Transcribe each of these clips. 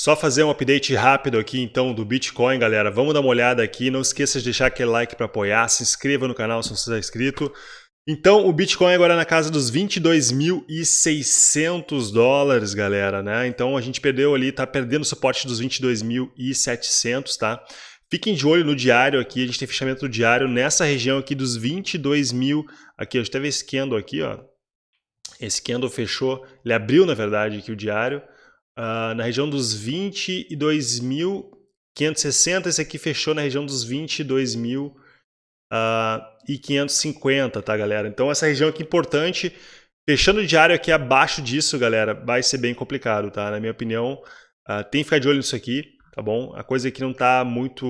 Só fazer um update rápido aqui então do Bitcoin, galera. Vamos dar uma olhada aqui. Não esqueça de deixar aquele like para apoiar, se inscreva no canal se você está inscrito. Então, o Bitcoin agora é na casa dos 22.600 dólares, galera, né? Então, a gente perdeu ali, tá perdendo o suporte dos 22.700, tá? Fiquem de olho no diário aqui, a gente tem fechamento do diário nessa região aqui dos 22 mil, aqui, eu ver esse candle aqui, ó. Esse candle fechou, ele abriu, na verdade, aqui o diário, uh, na região dos 22.560, esse aqui fechou na região dos 22.550, uh, tá, galera? Então essa região aqui é importante, fechando o diário aqui abaixo disso, galera, vai ser bem complicado, tá? Na minha opinião, uh, tem que ficar de olho nisso aqui, tá bom? A coisa aqui não tá muito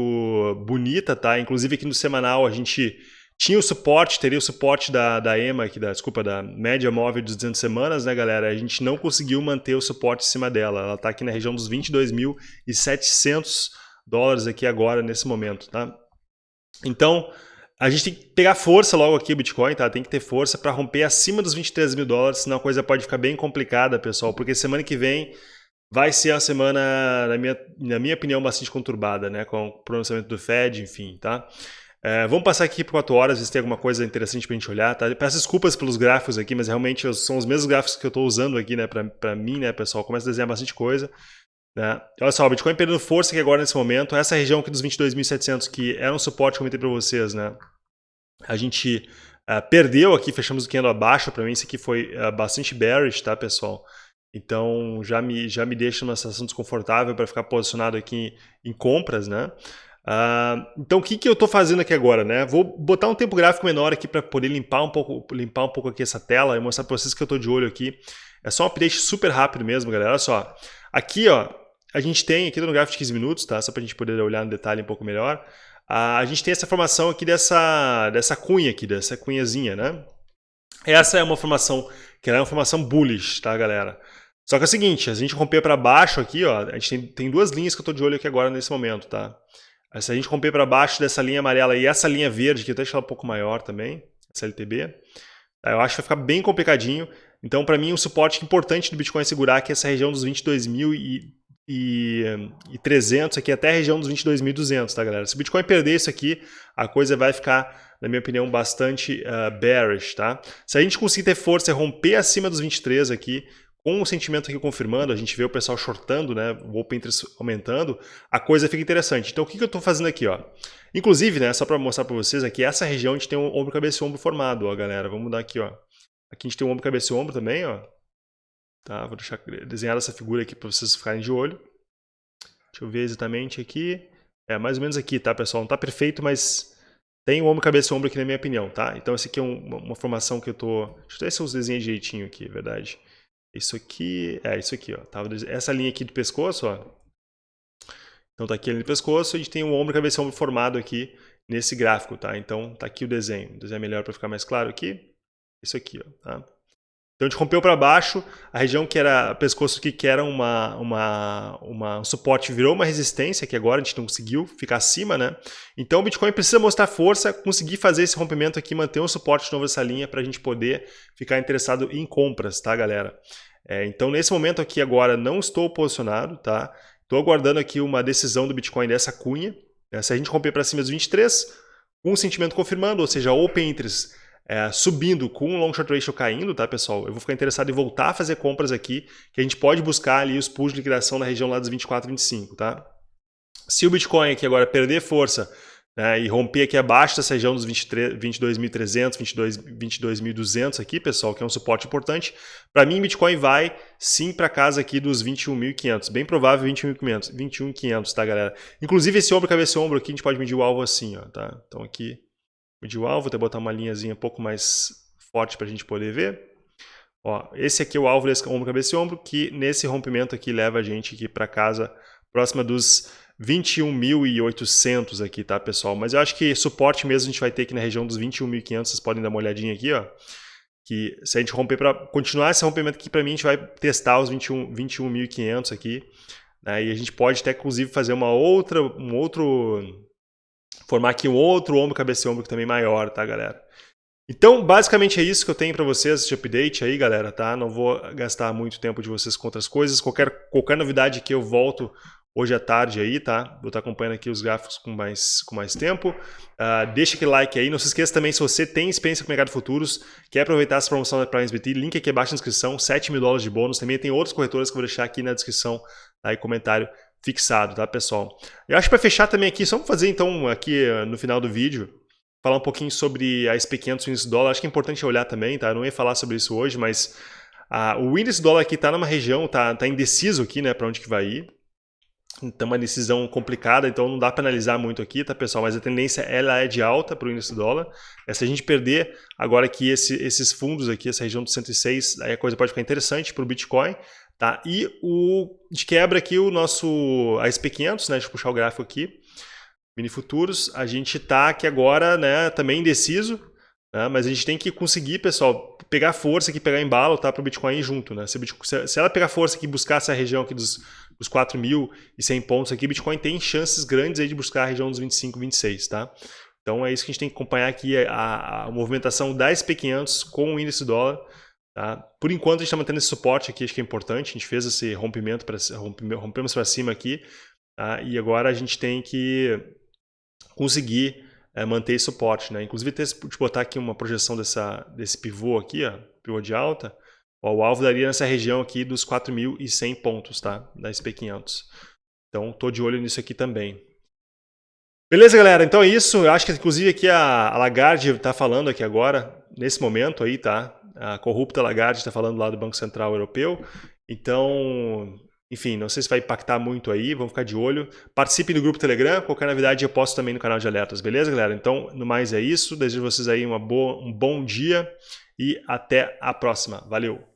bonita, tá? Inclusive aqui no semanal a gente tinha o suporte, teria o suporte da, da EMA, da, desculpa, da média móvel de 200 semanas, né, galera? A gente não conseguiu manter o suporte em cima dela. Ela está aqui na região dos 22.700 dólares aqui agora, nesse momento, tá? Então, a gente tem que pegar força logo aqui Bitcoin, tá? Tem que ter força para romper acima dos 23 mil dólares, senão a coisa pode ficar bem complicada, pessoal, porque semana que vem vai ser uma semana, na minha, na minha opinião, bastante conturbada, né? Com o pronunciamento do Fed, enfim, tá? É, vamos passar aqui por 4 horas, ver se tem alguma coisa interessante para a gente olhar. Tá? Peço desculpas pelos gráficos aqui, mas realmente são os mesmos gráficos que eu estou usando aqui né, para mim, né, pessoal. Começa a desenhar bastante coisa. Né? Olha só, o Bitcoin perdendo força aqui agora nesse momento. Essa região aqui dos 22.700, que era um suporte que eu comentei para vocês, né? a gente uh, perdeu aqui, fechamos o candle abaixo. Para mim, isso aqui foi uh, bastante bearish, tá, pessoal? Então já me, já me deixa numa situação desconfortável para ficar posicionado aqui em, em compras, né? Uh, então o que, que eu estou fazendo aqui agora, né? Vou botar um tempo gráfico menor aqui para poder limpar um pouco, limpar um pouco aqui essa tela e mostrar para vocês que eu estou de olho aqui. É só um update super rápido mesmo, galera. Olha só, aqui ó, a gente tem aqui no gráfico de 15 minutos, tá? Só para a gente poder olhar no detalhe um pouco melhor. Uh, a gente tem essa formação aqui dessa, dessa cunha aqui, dessa cunhazinha, né? Essa é uma formação que é uma formação bullish, tá, galera? Só que é o seguinte, a gente romper para baixo aqui, ó, a gente tem, tem duas linhas que eu estou de olho aqui agora nesse momento, tá? Se a gente romper para baixo dessa linha amarela e essa linha verde, que eu até deixar um pouco maior também, essa LTB, eu acho que vai ficar bem complicadinho. Então, para mim, um suporte importante do Bitcoin é segurar que essa região dos 22.300 aqui até a região dos 22.200, tá, galera? Se o Bitcoin perder isso aqui, a coisa vai ficar, na minha opinião, bastante uh, bearish, tá? Se a gente conseguir ter força e romper acima dos 23 aqui, com o sentimento aqui confirmando, a gente vê o pessoal shortando, né, o open interest aumentando, a coisa fica interessante. Então o que, eu estou fazendo aqui? Ó? Inclusive, né, só para mostrar para vocês aqui, essa região a gente tem um ombro, cabeça e ombro formado, ó, galera. Vamos mudar aqui, ó. Aqui a gente tem um ombro, cabeça e ombro também, ó. Tá, vou deixar desenhar essa figura aqui para vocês ficarem de olho. Deixa eu ver exatamente aqui. É, mais ou menos aqui, tá, pessoal? Não tá perfeito, mas tem o ombro, cabeça e ombro aqui na minha opinião, tá? Então esse aqui é um, uma formação que eu tô... Deixa eu ver se eu desenhei direitinho aqui, é verdade. Isso aqui, é isso aqui, ó. Essa linha aqui do pescoço, ó. Então tá aqui a linha do pescoço, a gente tem o ombro, cabeça e ombro formado aqui nesse gráfico, tá? Então tá aqui o desenho. O desenho é melhor para ficar mais claro aqui. Isso aqui, ó, tá? Então a gente rompeu para baixo, a região que era pescoço aqui, que era uma, uma, uma, um suporte, virou uma resistência, que agora a gente não conseguiu ficar acima, né? Então o Bitcoin precisa mostrar força, conseguir fazer esse rompimento aqui, manter um suporte de novo nessa linha para a gente poder ficar interessado em compras, tá, galera? É, então nesse momento aqui agora não estou posicionado, tá? Estou aguardando aqui uma decisão do Bitcoin dessa cunha. Né? Se a gente romper para cima dos 23, um sentimento confirmando, ou seja, open interest é, subindo com o long short ratio caindo, tá, pessoal? Eu vou ficar interessado em voltar a fazer compras aqui, que a gente pode buscar ali os pools de liquidação na região lá dos 24, 25, tá? Se o Bitcoin aqui agora perder força né, e romper aqui abaixo dessa região dos 22.300, 22.200 aqui, pessoal, que é um suporte importante, para mim Bitcoin vai sim para casa aqui dos 21.500, bem provável 21.500, 21.500, tá, galera? Inclusive esse ombro, cabeça e ombro aqui, a gente pode medir o alvo assim, ó, tá? Então aqui o alvo, vou até botar uma linhazinha um pouco mais forte para a gente poder ver. Ó, esse aqui é o alvo desse ombro, cabeça e ombro, que nesse rompimento aqui leva a gente aqui para casa próxima dos 21.800 aqui, tá, pessoal? Mas eu acho que suporte mesmo a gente vai ter aqui na região dos 21.500, vocês podem dar uma olhadinha aqui, ó. Que se a gente romper para continuar esse rompimento aqui para mim, a gente vai testar os 21.500 21 aqui, né? E a gente pode até inclusive fazer uma outra um outro formar aqui um outro ombro, cabeça e ombro também maior, tá, galera? Então, basicamente é isso que eu tenho para vocês de update aí, galera, tá? Não vou gastar muito tempo de vocês com outras coisas. Qualquer, qualquer novidade que eu volto hoje à tarde aí, tá? Vou estar acompanhando aqui os gráficos com mais, com mais tempo. Uh, deixa aquele like aí. Não se esqueça também, se você tem experiência com mercado futuros, quer aproveitar essa promoção da Prime SBT, link aqui abaixo na descrição, 7 mil dólares de bônus. Também tem outros corretores que eu vou deixar aqui na descrição, aí comentário fixado, tá, pessoal? Eu acho que para fechar também aqui, só vamos fazer então aqui uh, no final do vídeo, falar um pouquinho sobre a SP500 índice dólar. Acho que é importante olhar também, tá? Eu não ia falar sobre isso hoje, mas uh, o índice dólar aqui está numa região, tá, tá indeciso aqui, né, para onde que vai ir. Então, uma decisão complicada, então não dá para analisar muito aqui, tá, pessoal? Mas a tendência ela é de alta para o índice dólar. É, se a gente perder agora aqui esse, esses fundos aqui, essa região do 106, aí a coisa pode ficar interessante para o Bitcoin. Tá? E o, de quebra aqui o nosso a SP500, né? Deixa eu puxar o gráfico aqui. Mini futuros, a gente está aqui agora né, também indeciso, né, mas a gente tem que conseguir, pessoal, pegar força aqui, pegar embalo tá, para o Bitcoin junto. Né? Se, Bitcoin, se, ela pegar força e buscar essa região aqui dos, dos 4.100 pontos aqui, Bitcoin tem chances grandes aí de buscar a região dos 25, 26. Tá? Então é isso que a gente tem que acompanhar aqui, a, a movimentação da SP500 com o índice dólar. Tá? Por enquanto a gente está mantendo esse suporte aqui, acho que é importante, a gente fez esse rompimento, pra, rompemos para cima aqui, tá? e agora a gente tem que conseguir é, manter esse suporte. Né? Inclusive, ter, de botar aqui uma projeção dessa, desse pivô aqui, ó, pivô de alta, ó, o alvo daria nessa região aqui dos 4.100 pontos tá? da SP500. Então, estou de olho nisso aqui também. Beleza, galera? Então é isso. Eu acho que, inclusive, aqui a, a Lagarde está falando aqui agora, nesse momento aí, tá? A corrupta Lagarde está falando lá do Banco Central Europeu. Então, enfim, não sei se vai impactar muito aí, vamos ficar de olho. Participe do grupo Telegram, qualquer novidade eu posto também no canal de alertas, beleza, galera? Então, no mais é isso, desejo vocês aí uma boa, um bom dia e até a próxima. Valeu!